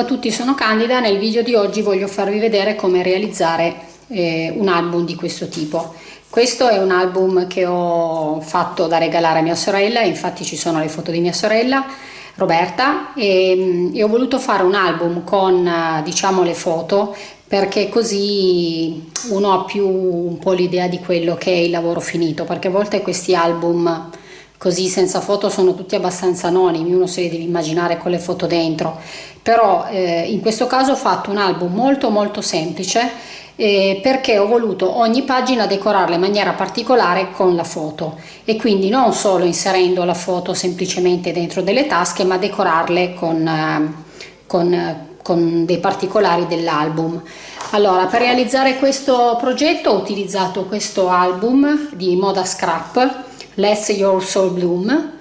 A tutti, sono Candida. Nel video di oggi voglio farvi vedere come realizzare eh, un album di questo tipo. Questo è un album che ho fatto da regalare a mia sorella, infatti ci sono le foto di mia sorella Roberta. E, mm, e ho voluto fare un album con diciamo le foto perché così uno ha più un po' l'idea di quello che è il lavoro finito. Perché a volte questi album così senza foto sono tutti abbastanza anonimi, uno se li deve immaginare con le foto dentro, però eh, in questo caso ho fatto un album molto molto semplice eh, perché ho voluto ogni pagina decorarla in maniera particolare con la foto e quindi non solo inserendo la foto semplicemente dentro delle tasche ma decorarle con, eh, con, con dei particolari dell'album. Allora, per realizzare questo progetto ho utilizzato questo album di Moda Scrap Let Your Soul Bloom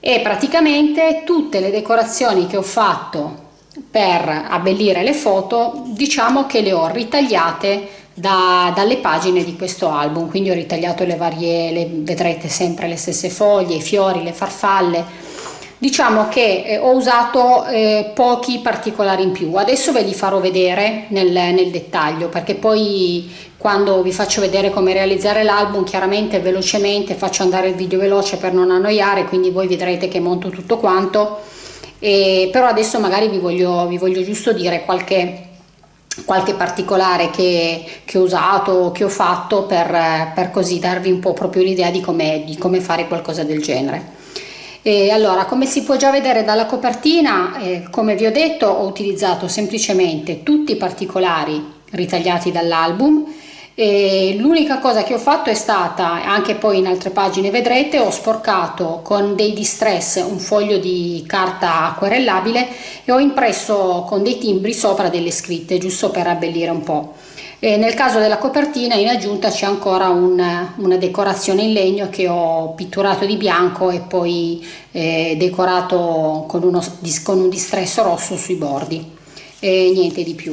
e praticamente tutte le decorazioni che ho fatto per abbellire le foto diciamo che le ho ritagliate da, dalle pagine di questo album. Quindi ho ritagliato le varie le, vedrete sempre le stesse foglie i fiori le farfalle. Diciamo che eh, ho usato eh, pochi particolari in più. Adesso ve li farò vedere nel, nel, dettaglio perché poi quando vi faccio vedere come realizzare l'album chiaramente velocemente faccio andare il video veloce per non annoiare quindi voi vedrete che monto tutto quanto e, però adesso magari vi voglio, vi voglio giusto dire qualche qualche particolare che, che, ho usato, che ho fatto per, per così darvi un po' proprio l'idea di come, di come fare qualcosa del genere. E allora, come si può già vedere dalla copertina, eh, come vi ho detto, ho utilizzato semplicemente tutti i particolari ritagliati dall'album l'unica cosa che ho fatto è stata, anche poi in altre pagine vedrete, ho sporcato con dei distress un foglio di carta acquerellabile e ho impresso con dei timbri sopra delle scritte, giusto per abbellire un po'. E nel caso della copertina in aggiunta c'è ancora un, una decorazione in legno che ho pitturato di bianco e poi eh, decorato con, uno, con un distresso rosso sui bordi e niente di più.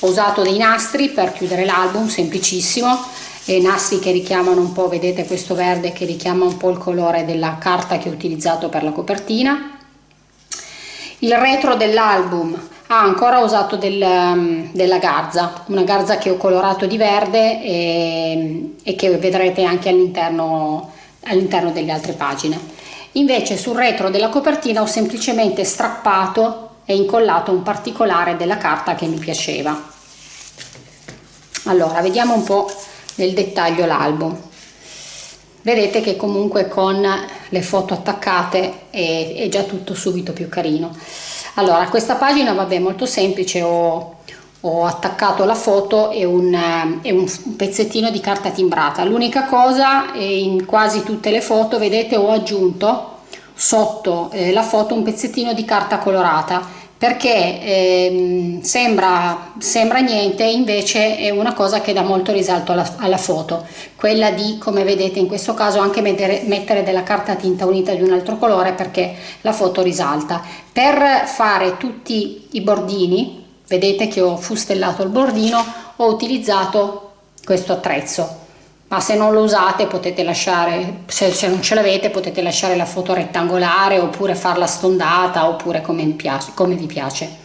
Ho usato dei nastri per chiudere l'album, semplicissimo, e nastri che richiamano un po', vedete questo verde che richiama un po' il colore della carta che ho utilizzato per la copertina. Il retro dell'album ha ancora usato del, um, della garza, una garza che ho colorato di verde e, e che vedrete anche all'interno all'interno delle altre pagine. Invece sul retro della copertina ho semplicemente strappato e incollato un particolare della carta che mi piaceva. Allora, vediamo un po' nel dettaglio l'album. Vedete che comunque con le foto attaccate è, è già tutto subito più carino allora questa pagina vabbè molto semplice ho, ho attaccato la foto e un, e un, pezzettino di carta timbrata l'unica cosa in quasi tutte le foto vedete ho aggiunto sotto eh, la foto un pezzettino di carta colorata perché eh, sembra, sembra niente invece è una cosa che dà molto risalto alla, alla, foto. Quella di come vedete in questo caso anche mettere, mettere della carta tinta unita di un altro colore perché la foto risalta. Per fare tutti i bordini vedete che ho fustellato il bordino ho utilizzato questo attrezzo ma se non lo usate potete lasciare, se, se non ce l'avete potete lasciare la foto rettangolare oppure farla stondata oppure come, piace, come vi piace.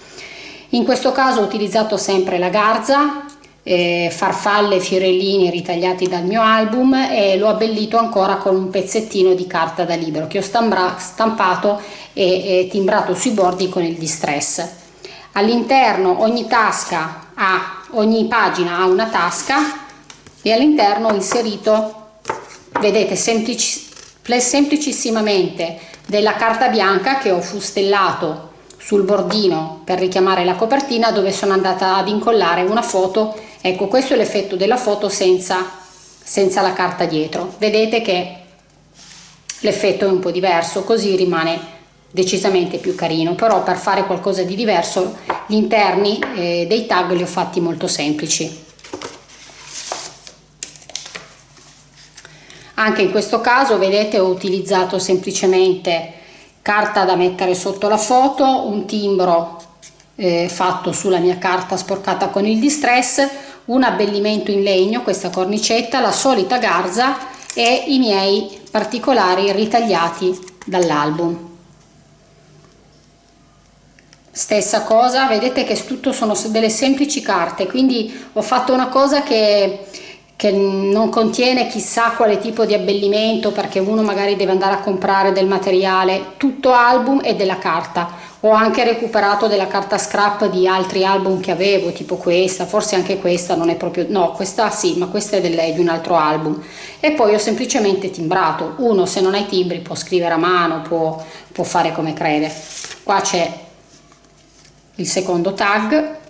In questo caso ho utilizzato sempre la garza, eh, farfalle fiorellini ritagliati dal mio album e l'ho abbellito ancora con un pezzettino di carta da libro che ho stampato e, e timbrato sui bordi con il distress. All'interno ogni tasca ha, ogni pagina ha una tasca e all'interno ho inserito vedete semplici, semplicissimamente della carta bianca che ho fustellato sul bordino per richiamare la copertina dove sono andata ad incollare una foto. Ecco questo è l'effetto della foto senza, senza la carta dietro. Vedete che l'effetto è un po' diverso così rimane decisamente più carino. Però per fare qualcosa di diverso gli interni eh, dei tag li ho fatti molto semplici anche in questo caso vedete ho utilizzato semplicemente carta da mettere sotto la foto un timbro eh, fatto sulla mia carta sporcata con il distress un abbellimento in legno questa cornicetta la solita garza e i miei particolari ritagliati dall'album. Stessa cosa vedete che tutto sono delle semplici carte quindi ho fatto una cosa che che non contiene chissà quale tipo di abbellimento perché uno magari deve andare a comprare del materiale tutto album e della carta. Ho anche recuperato della carta scrap di altri album che avevo tipo questa forse anche questa non è proprio no questa sì ma questa è del, di un altro album. E poi ho semplicemente timbrato. Uno se non hai timbri può scrivere a mano può, può fare come crede. Qua c'è il secondo tag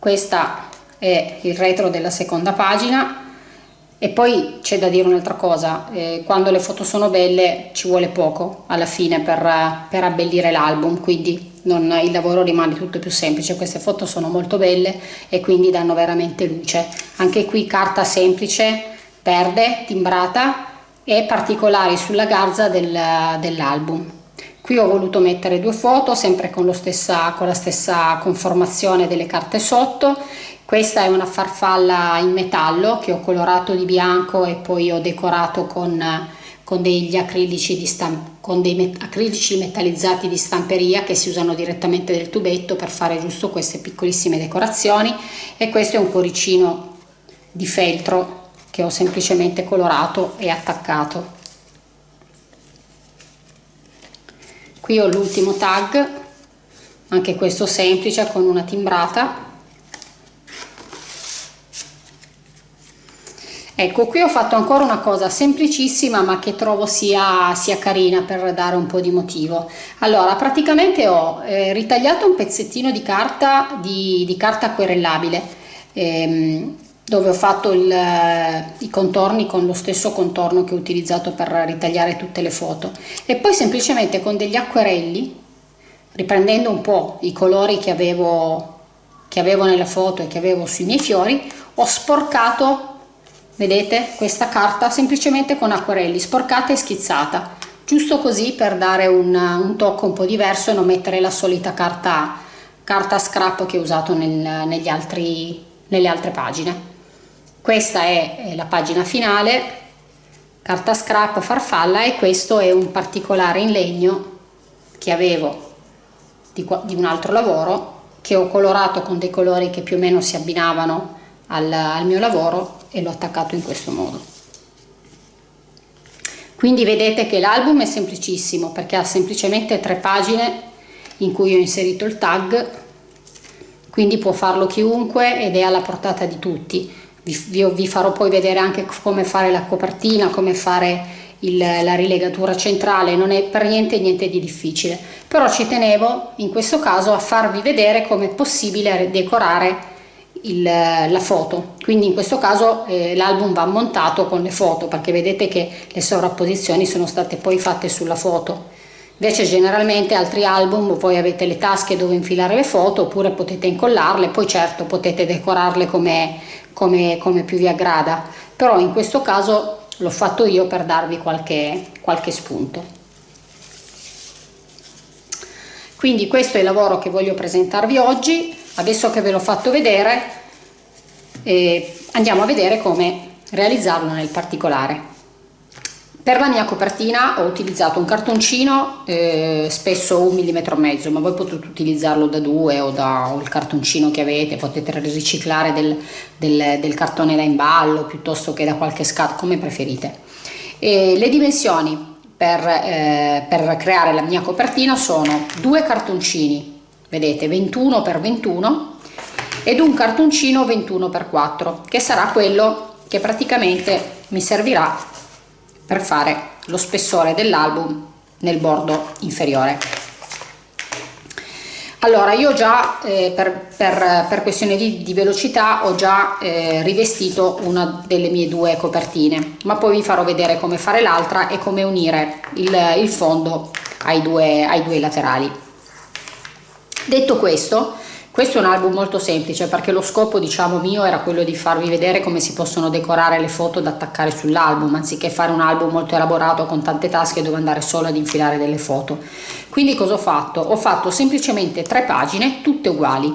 questa è il retro della seconda pagina. E poi c'è da dire un'altra cosa eh, quando le foto sono belle ci vuole poco alla fine per, per abbellire l'album quindi non, il lavoro rimane tutto più semplice. Queste foto sono molto belle e quindi danno veramente luce. Anche qui carta semplice verde timbrata e particolari sulla garza del, dell'album Qui ho voluto mettere due foto, sempre con, stessa, con la stessa conformazione delle carte sotto. Questa è una farfalla in metallo che ho colorato di bianco e poi ho decorato con, con degli acrilici, con dei met acrilici metallizzati di stamperia che si usano direttamente del tubetto per fare giusto queste piccolissime decorazioni e questo è un cuoricino di feltro che ho semplicemente colorato e attaccato qui ho l'ultimo tag anche questo semplice con una timbrata. Ecco qui ho fatto ancora una cosa semplicissima ma che trovo sia, sia carina per dare un po' di motivo. Allora praticamente ho eh, ritagliato un pezzettino di carta di, di carta querellabile ehm, dove ho fatto il, i contorni con lo stesso contorno che ho utilizzato per ritagliare tutte le foto. E poi semplicemente con degli acquerelli riprendendo un po' i colori che avevo, che avevo nella foto e che avevo sui miei fiori ho sporcato vedete questa carta semplicemente con acquerelli sporcata e schizzata. Giusto così per dare un, un tocco un po' diverso e non mettere la solita carta, carta scrap che ho usato nel, negli altri, nelle altre pagine questa è la pagina finale carta scrap farfalla e questo è un particolare in legno che avevo di, di un altro lavoro che ho colorato con dei colori che più o meno si abbinavano al, al mio lavoro e l'ho attaccato in questo modo. Quindi vedete che l'album è semplicissimo perché ha semplicemente tre pagine in cui ho inserito il tag quindi può farlo chiunque ed è alla portata di tutti vi, vi, farò poi vedere anche come fare la copertina, come fare il, la rilegatura centrale, non è per niente niente di difficile, però ci tenevo in questo caso a farvi vedere come è possibile decorare il, la foto, quindi in questo caso eh, l'album va montato con le foto perché vedete che le sovrapposizioni sono state poi fatte sulla foto. Invece generalmente altri album voi avete le tasche dove infilare le foto oppure potete incollarle poi certo potete decorarle come, come, come più vi aggrada però in questo caso l'ho fatto io per darvi qualche, qualche spunto. Quindi questo è il lavoro che voglio presentarvi oggi adesso che ve l'ho fatto vedere eh, andiamo a vedere come realizzarlo nel particolare per la mia copertina ho utilizzato un cartoncino, eh, spesso un millimetro e mezzo, ma voi potete utilizzarlo da due o da o il cartoncino che avete, potete riciclare del, del, del cartone da imballo piuttosto che da qualche scatola, come preferite. E le dimensioni per, eh, per creare la mia copertina sono due cartoncini, vedete 21 x 21 ed un cartoncino 21 x 4 che sarà quello che praticamente mi servirà per fare lo spessore dell'album nel bordo inferiore. Allora io già eh, per, per, per, questione di, di, velocità ho già eh, rivestito una delle mie due copertine ma poi vi farò vedere come fare l'altra e come unire il, il fondo ai due, ai due laterali. Detto questo questo è un album molto semplice perché lo scopo diciamo mio era quello di farvi vedere come si possono decorare le foto da attaccare sull'album anziché fare un album molto elaborato con tante tasche dove andare solo ad infilare delle foto. Quindi cosa ho fatto? Ho fatto semplicemente tre pagine tutte uguali.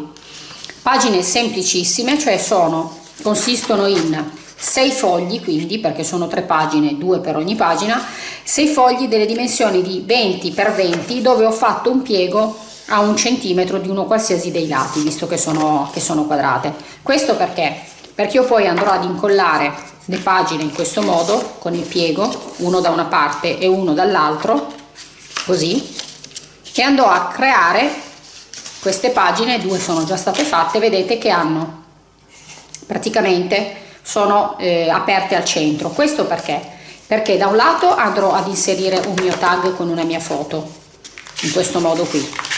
Pagine semplicissime, cioè sono, consistono in sei fogli quindi perché sono tre pagine due per ogni pagina sei fogli delle dimensioni di 20 x 20 dove ho fatto un piego a un centimetro di uno qualsiasi dei lati visto che sono, che sono quadrate. Questo perché? Perché io poi andrò ad incollare le pagine in questo modo con il piego uno da una parte e uno dall'altro così e andrò a creare queste pagine due sono già state fatte vedete che hanno praticamente sono eh, aperte al centro. Questo perché? Perché da un lato andrò ad inserire un mio tag con una mia foto in questo modo qui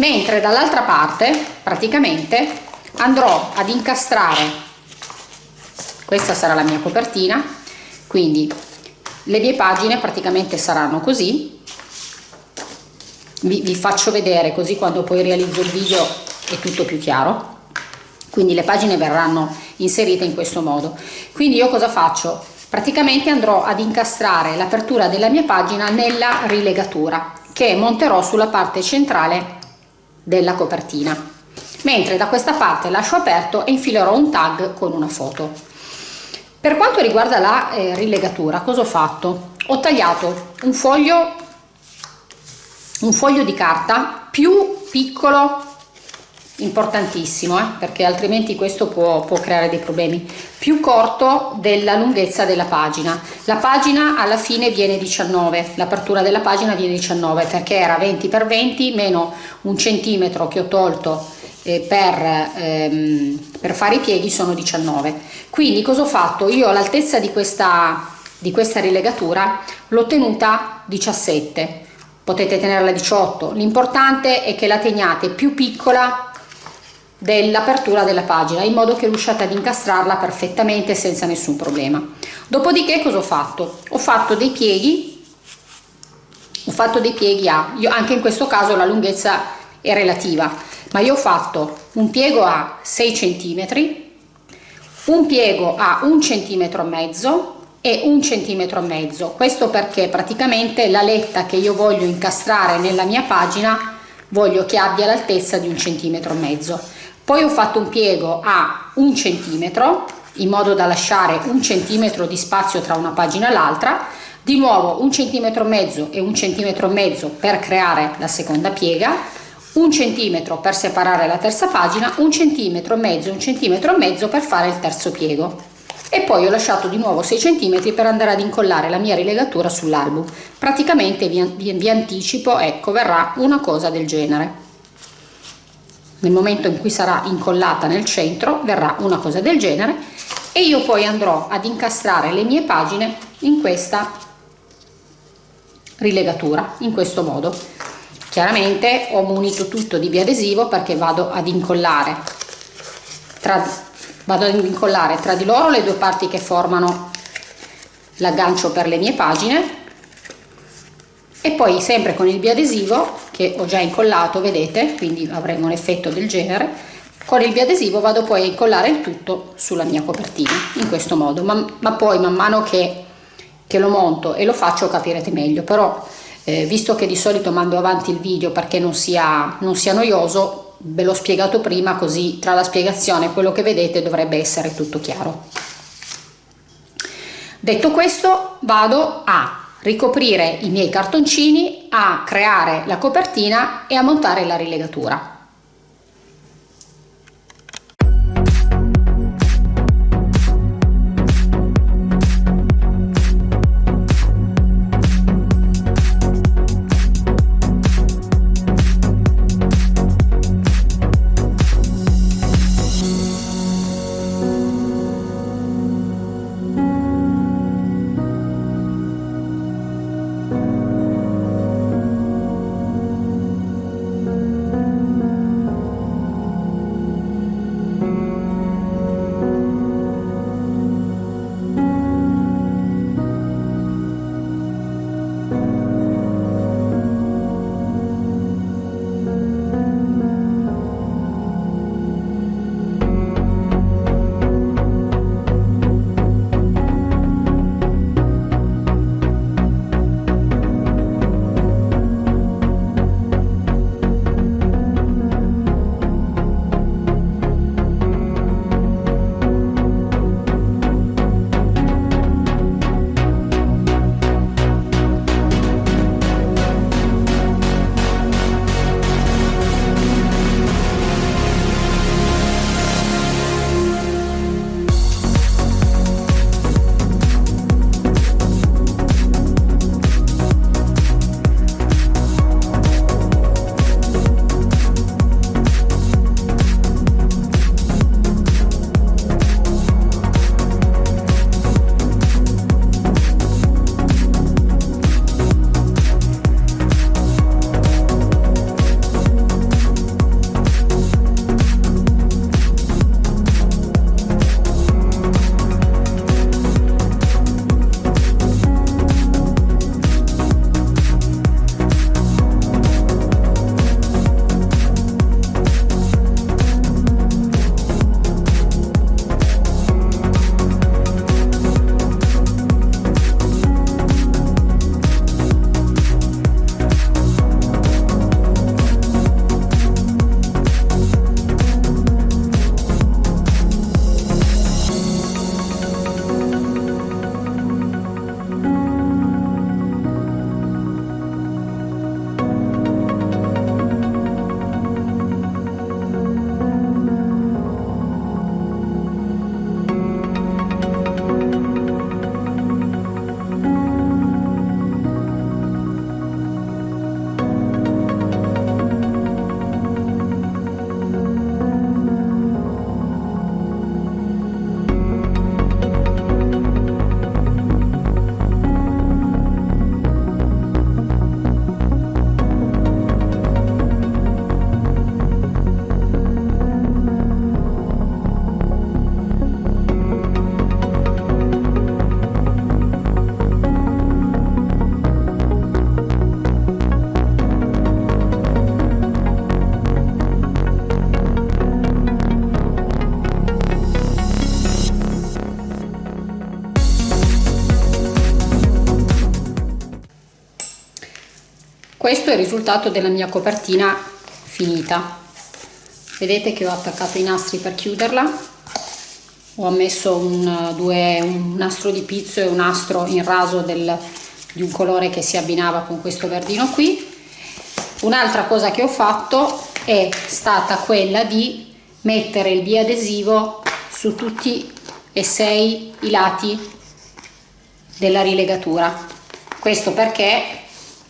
mentre dall'altra parte praticamente andrò ad incastrare questa sarà la mia copertina quindi le mie pagine praticamente saranno così. Vi, vi faccio vedere così quando poi realizzo il video è tutto più chiaro. Quindi le pagine verranno inserite in questo modo. Quindi io cosa faccio? Praticamente andrò ad incastrare l'apertura della mia pagina nella rilegatura che monterò sulla parte centrale della copertina. Mentre da questa parte lascio aperto e infilerò un tag con una foto. Per quanto riguarda la eh, rilegatura cosa ho fatto? Ho tagliato un foglio un foglio di carta più piccolo importantissimo eh, perché altrimenti questo può, può creare dei problemi. Più corto della lunghezza della pagina. La pagina alla fine viene 19 l'apertura della pagina viene 19 perché era 20 x 20 meno un centimetro che ho tolto eh, per, ehm, per, fare i pieghi sono 19 quindi cosa ho fatto? Io l'altezza di questa di questa rilegatura l'ho tenuta 17 potete tenerla 18 l'importante è che la teniate più piccola dell'apertura della pagina in modo che riusciate ad incastrarla perfettamente senza nessun problema. Dopodiché cosa ho fatto? Ho fatto dei pieghi ho fatto dei pieghi a io anche in questo caso la lunghezza è relativa ma io ho fatto un piego a 6 cm un piego a un centimetro e mezzo e un centimetro e mezzo. Questo perché praticamente la letta che io voglio incastrare nella mia pagina voglio che abbia l'altezza di un centimetro e mezzo poi ho fatto un piego a un centimetro in modo da lasciare un centimetro di spazio tra una pagina e l'altra. Di nuovo un centimetro e mezzo e un centimetro e mezzo per creare la seconda piega. Un centimetro per separare la terza pagina, un centimetro e mezzo, un centimetro e mezzo per fare il terzo piego. E poi ho lasciato di nuovo 6 centimetri per andare ad incollare la mia rilegatura sull'album. Praticamente vi, vi, vi anticipo ecco verrà una cosa del genere nel momento in cui sarà incollata nel centro verrà una cosa del genere e io poi andrò ad incastrare le mie pagine in questa rilegatura in questo modo. Chiaramente ho munito tutto di biadesivo perché vado ad incollare tra, vado ad incollare tra di loro le due parti che formano l'aggancio per le mie pagine e poi sempre con il biadesivo che ho già incollato vedete quindi avremo un effetto del genere. Con il biadesivo vado poi a incollare il tutto sulla mia copertina in questo modo. Ma, ma poi man mano che, che lo monto e lo faccio capirete meglio. Però eh, visto che di solito mando avanti il video perché non sia, non sia noioso ve l'ho spiegato prima così tra la spiegazione e quello che vedete dovrebbe essere tutto chiaro. Detto questo vado a ricoprire i miei cartoncini a creare la copertina e a montare la rilegatura questo è il risultato della mia copertina finita. Vedete che ho attaccato i nastri per chiuderla. Ho messo un, due, un nastro di pizzo e un nastro in raso del, di un colore che si abbinava con questo verdino qui. Un'altra cosa che ho fatto è stata quella di mettere il biadesivo su tutti e sei i lati della rilegatura. Questo perché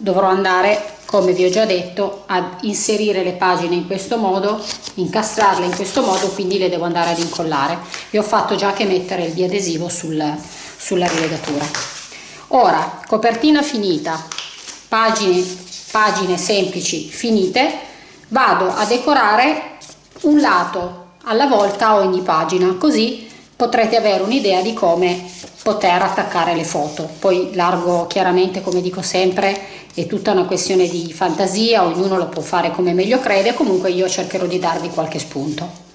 dovrò andare come vi ho già detto ad inserire le pagine in questo modo incastrarle in questo modo quindi le devo andare ad incollare. Vi ho fatto già che mettere il biadesivo sul, sulla rilegatura. Ora copertina finita pagine pagine semplici finite vado a decorare un lato alla volta ogni pagina così potrete avere un'idea di come poter attaccare le foto. Poi largo chiaramente come dico sempre è tutta una questione di fantasia ognuno lo può fare come meglio crede comunque io cercherò di darvi qualche spunto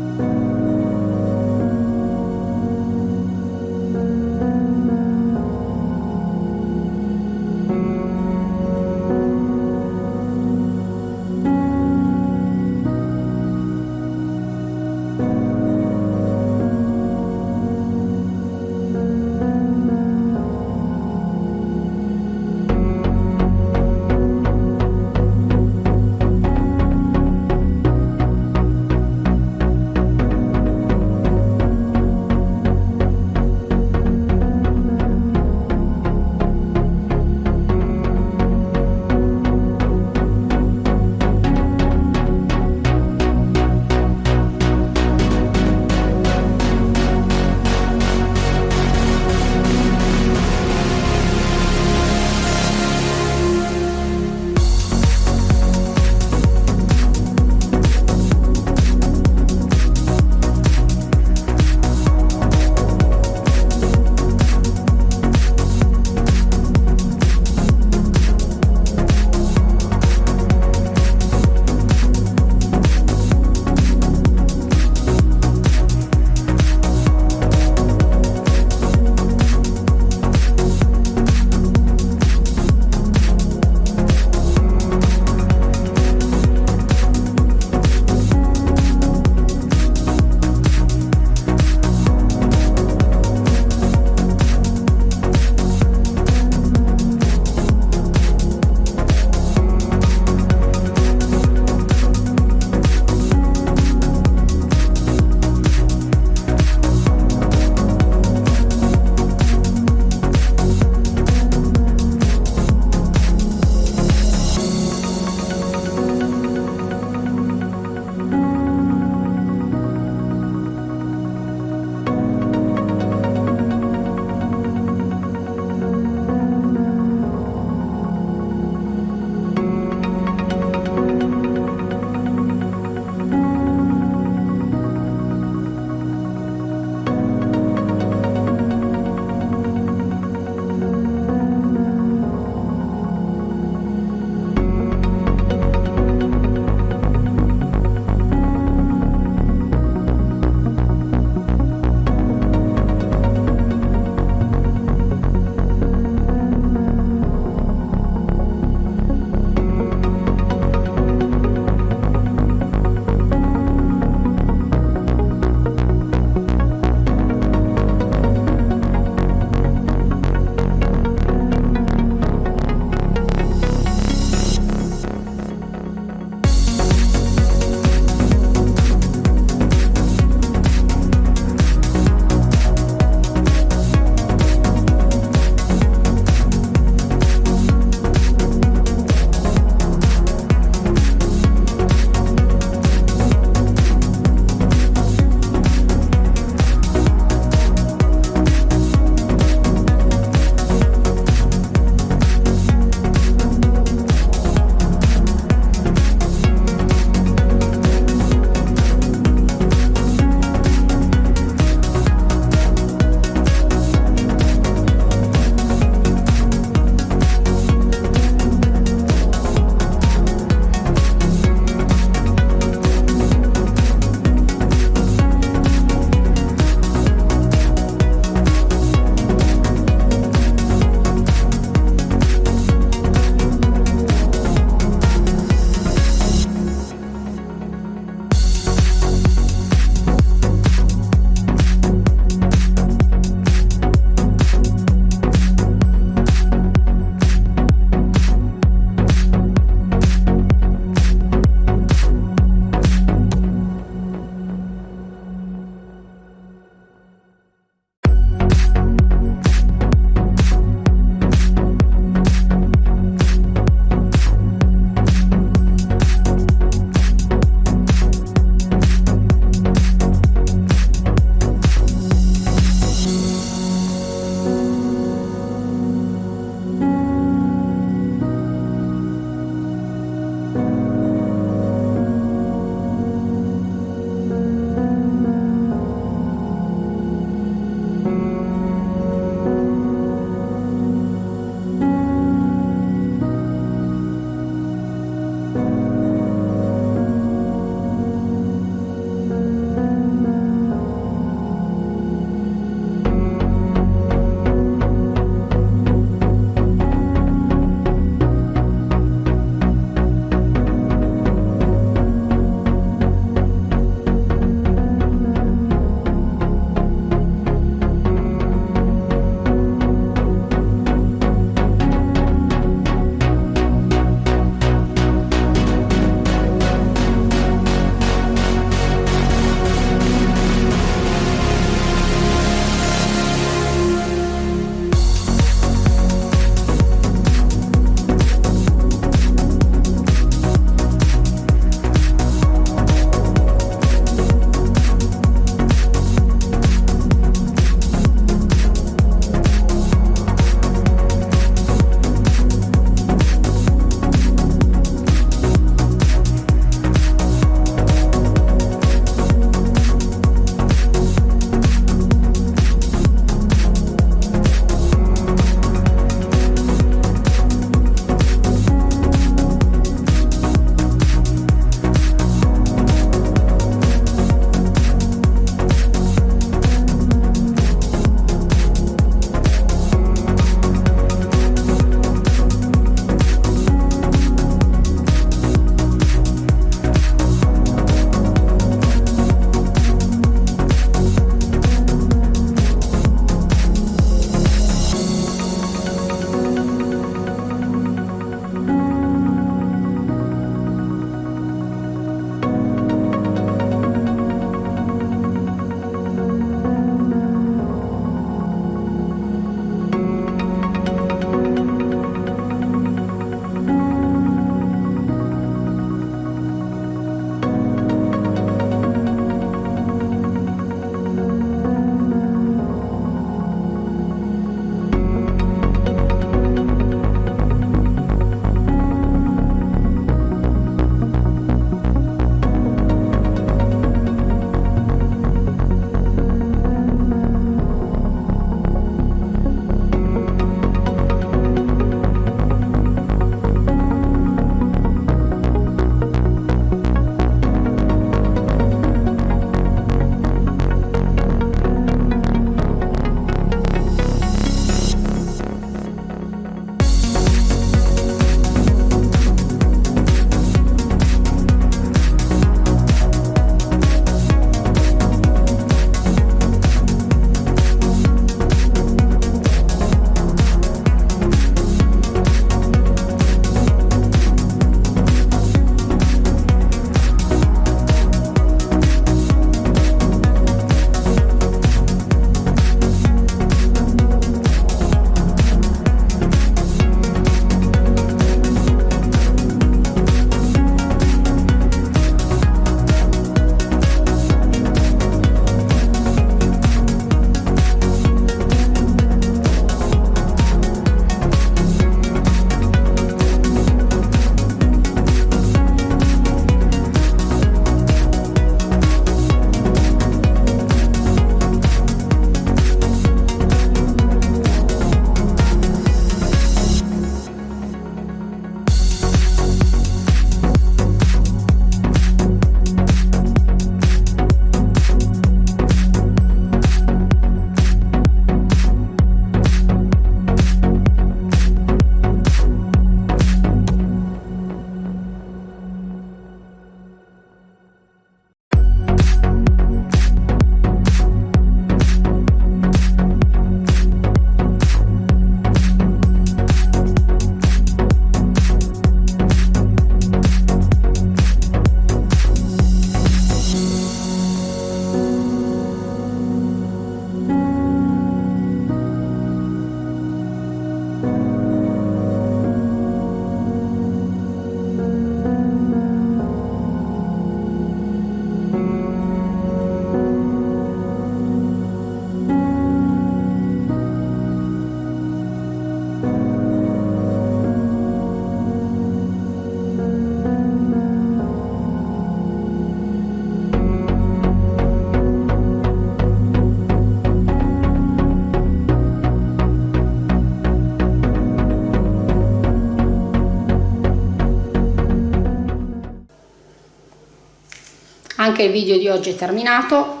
anche il video di oggi è terminato.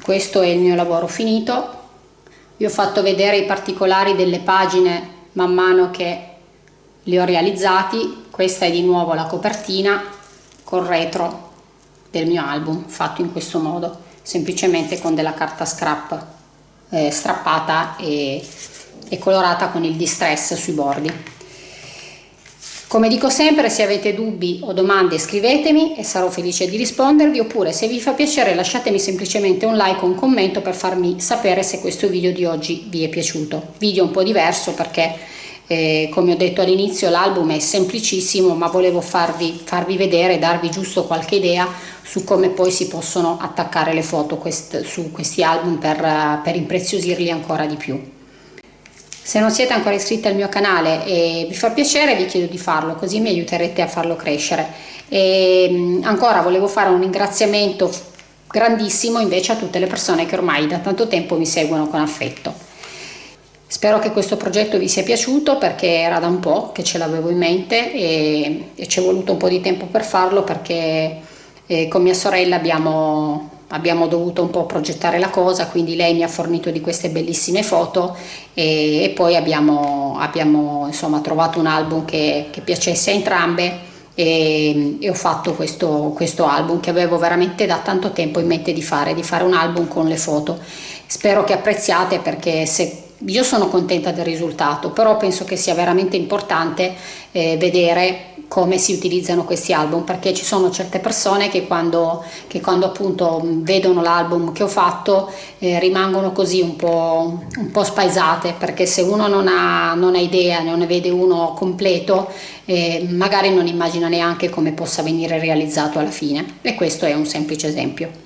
Questo è il mio lavoro finito. Vi ho fatto vedere i particolari delle pagine man mano che li ho realizzati. Questa è di nuovo la copertina col retro del mio album fatto in questo modo semplicemente con della carta scrap eh, strappata e, e colorata con il distress sui bordi come dico sempre, se avete dubbi o domande scrivetemi e sarò felice di rispondervi oppure se vi fa piacere lasciatemi semplicemente un like o un commento per farmi sapere se questo video di oggi vi è piaciuto. Video un po' diverso perché eh, come ho detto all'inizio l'album è semplicissimo ma volevo farvi, farvi vedere, darvi giusto qualche idea su come poi si possono attaccare le foto quest, su questi album per, per impreziosirli ancora di più. Se non siete ancora iscritti al mio canale e vi fa piacere vi chiedo di farlo così mi aiuterete a farlo crescere. E ancora volevo fare un ringraziamento grandissimo invece a tutte le persone che ormai da tanto tempo mi seguono con affetto. Spero che questo progetto vi sia piaciuto perché era da un po' che ce l'avevo in mente e, e ci è voluto un po' di tempo per farlo perché eh, con mia sorella abbiamo abbiamo dovuto un po' progettare la cosa, quindi lei mi ha fornito di queste bellissime foto e, e poi abbiamo, abbiamo insomma, trovato un album che, che piacesse a entrambe e, e ho fatto questo, questo, album che avevo veramente da tanto tempo in mente di fare, di fare un album con le foto. Spero che apprezziate perché se io sono contenta del risultato, però penso che sia veramente importante eh, vedere come si utilizzano questi album perché ci sono certe persone che quando, che quando appunto vedono l'album che ho fatto eh, rimangono così un po', un po' spaesate perché se uno non ha, non ha idea, non ne vede uno completo eh, magari non immagina neanche come possa venire realizzato alla fine e questo è un semplice esempio.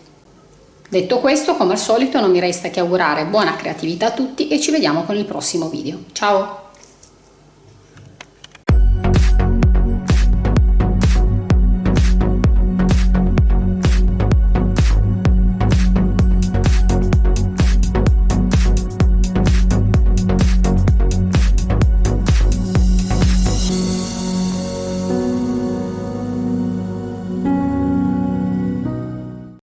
Detto questo, come al solito non mi resta che augurare buona creatività a tutti e ci vediamo con il prossimo video. Ciao!